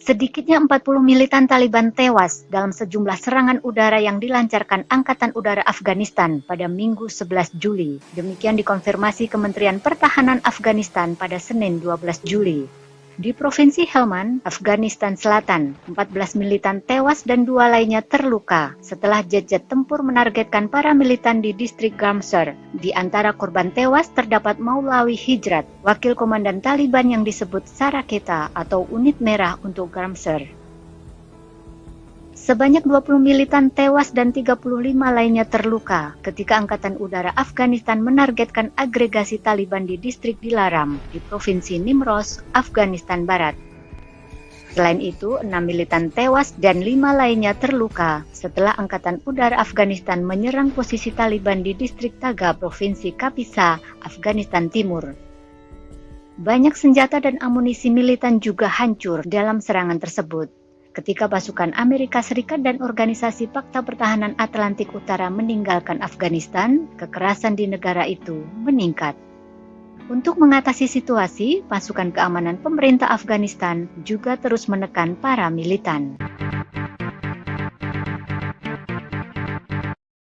Sedikitnya 40 militan Taliban tewas dalam sejumlah serangan udara yang dilancarkan Angkatan Udara Afghanistan pada Minggu 11 Juli. Demikian dikonfirmasi Kementerian Pertahanan Afghanistan pada Senin 12 Juli. Di Provinsi Helmand, Afghanistan Selatan, 14 militan tewas dan dua lainnya terluka setelah jet-jet tempur menargetkan para militan di distrik Gamsar. Di antara korban tewas terdapat Maulawi Hijrat, wakil komandan Taliban yang disebut Saraketa atau unit merah untuk Gamsar. Sebanyak 20 militan tewas dan 35 lainnya terluka ketika Angkatan Udara Afghanistan menargetkan agregasi Taliban di distrik Dilaram di Provinsi Nimros, Afghanistan Barat. Selain itu, 6 militan tewas dan 5 lainnya terluka setelah Angkatan Udara Afghanistan menyerang posisi Taliban di distrik Taga, Provinsi Kapisa, Afghanistan Timur. Banyak senjata dan amunisi militan juga hancur dalam serangan tersebut ketika pasukan Amerika Serikat dan Organisasi Fakta Pertahanan Atlantik Utara meninggalkan Afghanistan, kekerasan di negara itu meningkat. Untuk mengatasi situasi, pasukan keamanan pemerintah Afghanistan juga terus menekan para militan.